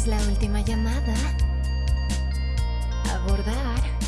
Es la última llamada. Abordar.